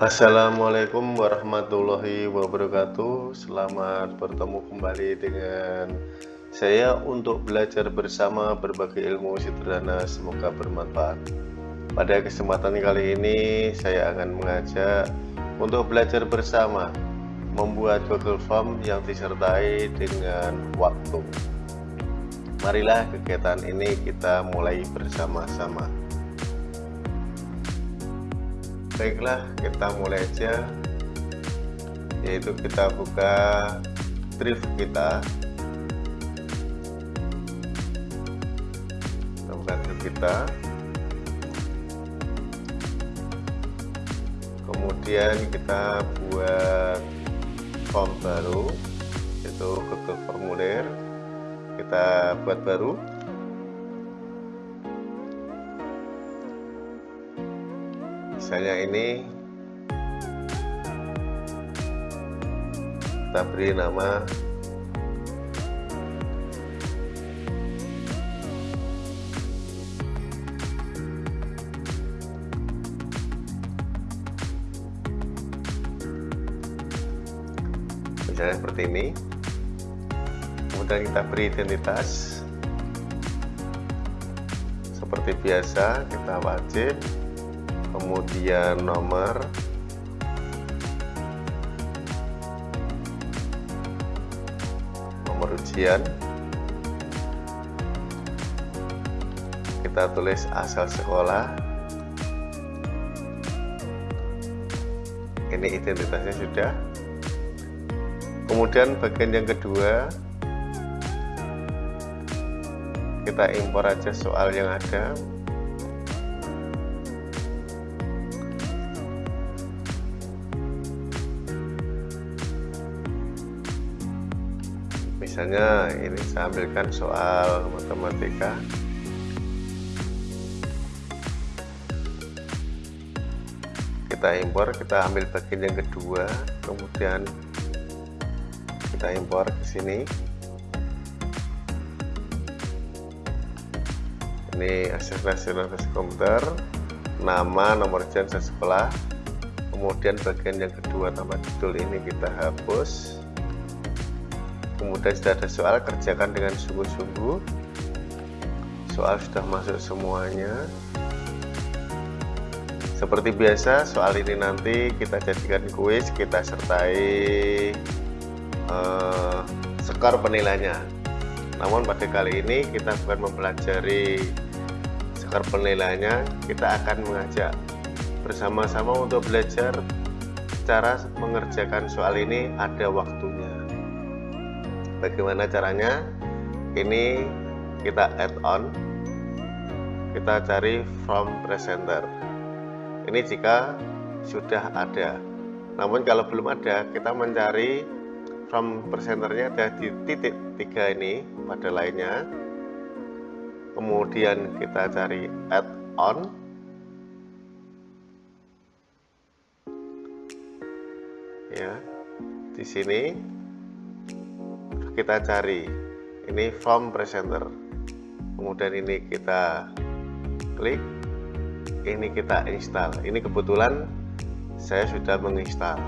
Assalamualaikum warahmatullahi wabarakatuh. Selamat bertemu kembali dengan saya untuk belajar bersama berbagai ilmu sederhana. Semoga bermanfaat. Pada kesempatan kali ini saya akan mengajak untuk belajar bersama Membuat Google Form yang disertai dengan waktu. Marilah kegiatan ini kita mulai bersama-sama baiklah kita mulai aja. Yaitu kita buka drive kita. Kita buka drive kita. Kemudian kita buat form baru yaitu Google formulir. Kita buat baru misalnya ini kita beri nama misalnya seperti ini. Kemudian kita beri identitas. Seperti biasa kita wajib kemudian nomor. Nomor ujian. Kita tulis asal sekolah. Ini identitasnya sudah. Kemudian bagian yang kedua. Kita impor aja soal yang ada misalnya ini saya ambilkan soal matematika. Kita impor kita ambil bagian yang kedua kemudian kita impor ke sini. Ini akses nasional komputer nama nomor jasa sekolah. Kemudian bagian yang kedua tambah judul ini kita hapus kemudian sudah ada soal kerjakan dengan sungguh-sungguh. Soal sudah masuk semuanya. Seperti biasa soal ini nanti kita jadikan kuis kita sertai uh, skor penilainya namun pada kali ini kita bukan mempelajari skor penilainya kita akan mengajak bersama-sama untuk belajar cara mengerjakan soal ini. Ada waktunya bagaimana caranya? Ini kita add on. Kita cari from presenter. Ini jika sudah ada. Namun kalau belum ada kita mencari from presenternya ada di titik tiga ini pada lainnya. Kemudian kita cari add on. Ya di sini kita cari. Ini form presenter. Kemudian ini kita klik ini kita install. Ini kebetulan saya sudah menginstal.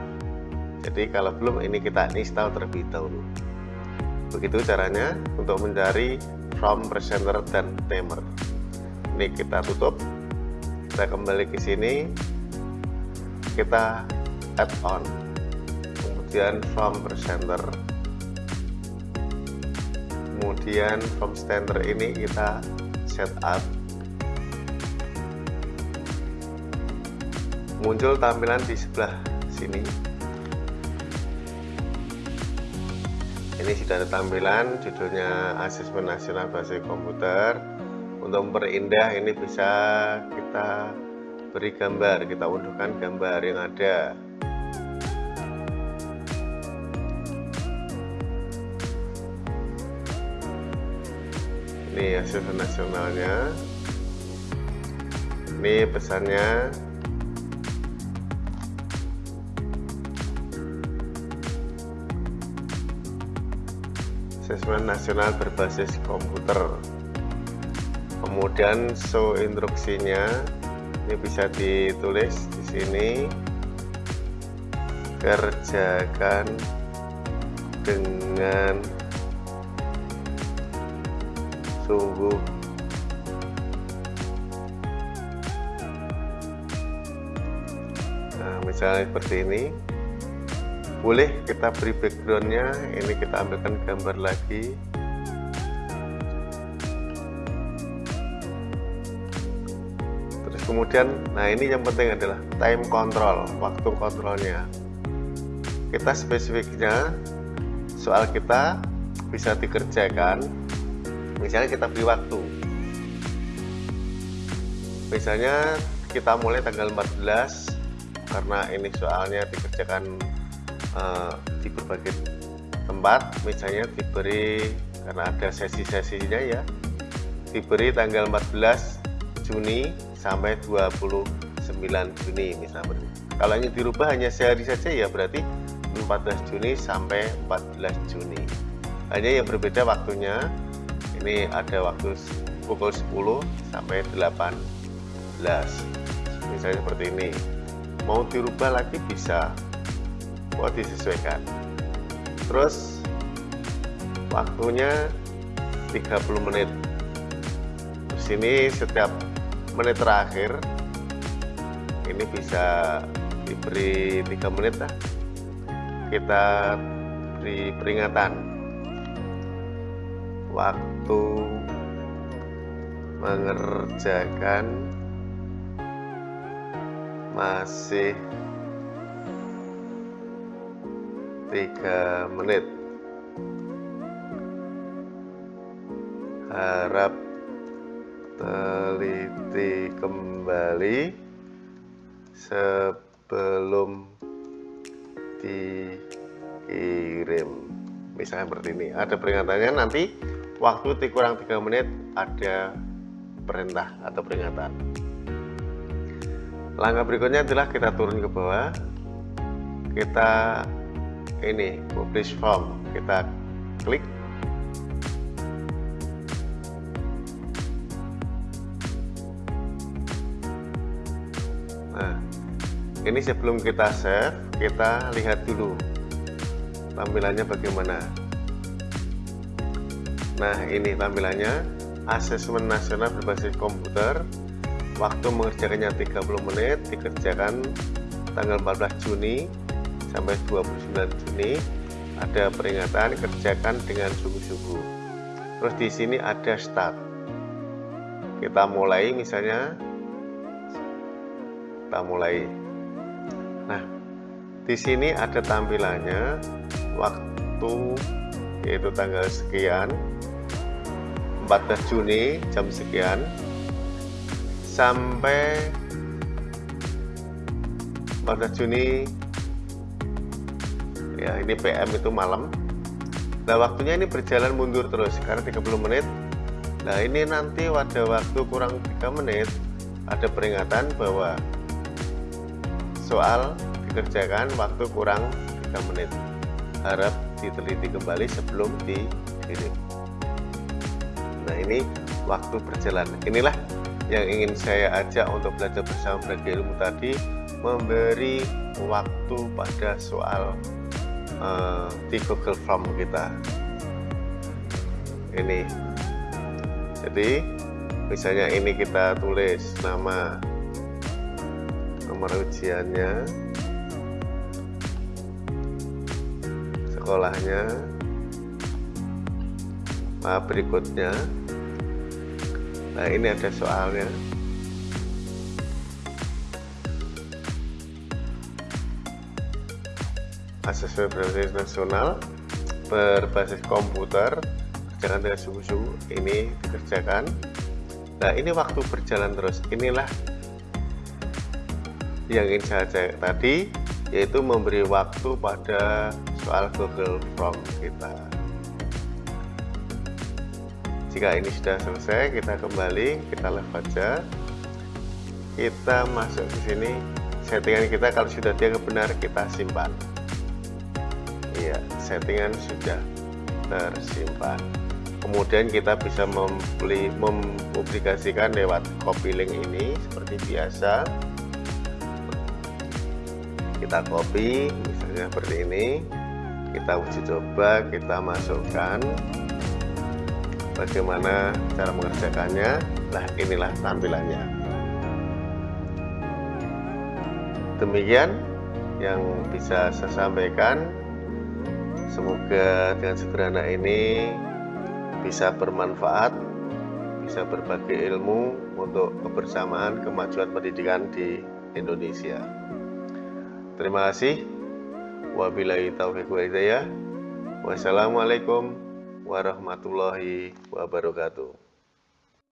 Jadi kalau belum ini kita install terlebih dahulu. Begitu caranya untuk mencari form presenter dan timer. Ini kita tutup. Kita kembali ke sini. Kita add on. Kemudian form presenter kemudian from standard ini kita set up. Muncul tampilan di sebelah sini. Ini sudah ada tampilan judulnya asesmen nasional bahasa komputer. Untuk memperindah ini bisa kita beri gambar kita unduhkan gambar yang ada ini hasil nasionalnya ini pesannya. Asesmen nasional berbasis komputer. Kemudian show instruksinya. Ini bisa ditulis di sini. Kerjakan dengan sungguh. Nah misalnya seperti ini. Boleh kita beri backgroundnya. Ini kita ambilkan gambar lagi. Terus kemudian nah ini yang penting adalah time control waktu kontrolnya. Kita spesifiknya soal kita bisa dikerjakan misalnya kita beri waktu. Misalnya kita mulai tanggal 14 karena ini soalnya dikerjakan uh, di berbagai tempat. Misalnya diberi karena ada sesi-sesinya ya diberi tanggal 14 Juni sampai 29 Juni misalnya. Kalau ini dirubah hanya sehari saja ya berarti 14 Juni sampai 14 Juni. Hanya yang berbeda waktunya ini ada waktu pukul 10 sampai 18 misalnya seperti ini. Mau dirubah lagi bisa. Mau disesuaikan. Terus waktunya 30 menit. Di sini setiap menit terakhir ini bisa diberi 3 menit lah. Kita beri peringatan waktu mengerjakan masih tiga menit. Harap teliti kembali sebelum dikirim. Misalnya seperti ini. Ada peringatannya nanti waktu kurang 3 menit ada perintah atau peringatan. Langkah berikutnya adalah kita turun ke bawah. Kita ini publish form. Kita klik. Nah ini sebelum kita save kita lihat dulu tampilannya bagaimana Nah ini tampilannya. Asesmen nasional berbasis komputer. Waktu mengerjakannya 30 menit dikerjakan tanggal 14 Juni sampai 29 Juni. Ada peringatan kerjakan dengan sungguh-sungguh terus di sini ada start. Kita mulai misalnya. Kita mulai. Nah di sini ada tampilannya. Waktu yaitu tanggal sekian 14 Juni jam sekian sampai 14 Juni ya ini PM itu malam. Nah waktunya ini berjalan mundur terus karena 30 menit. Nah ini nanti pada waktu kurang 3 menit ada peringatan bahwa soal dikerjakan waktu kurang 3 menit. Harap diteliti kembali sebelum dikirim nah ini waktu berjalan. Inilah yang ingin saya ajak untuk belajar bersama belajar ilmu tadi memberi waktu pada soal uh, di Google Form kita. Ini. Jadi misalnya ini kita tulis nama nomor ujiannya sekolahnya berikutnya. Nah ini ada soalnya. Asesmen berbasis nasional berbasis komputer kerjakan dengan sungguh-sungguh ini dikerjakan. Nah ini waktu berjalan terus. Inilah yang ingin saya cek tadi yaitu memberi waktu pada soal Google Form kita jika ini sudah selesai kita kembali kita left aja. Kita masuk ke sini. Settingan kita kalau sudah dia benar kita simpan. Iya settingan sudah tersimpan. Kemudian kita bisa membeli mempublikasikan lewat copy link ini seperti biasa. Kita copy misalnya seperti ini. Kita uji coba kita masukkan bagaimana cara mengerjakannya? Nah inilah tampilannya. Demikian yang bisa saya sampaikan. Semoga dengan sederhana ini bisa bermanfaat bisa berbagi ilmu untuk kebersamaan kemajuan pendidikan di Indonesia. Terima kasih. Wabillahi taufiq wa hidayah. Wassalamualaikum warahmatullahi wabarakatuh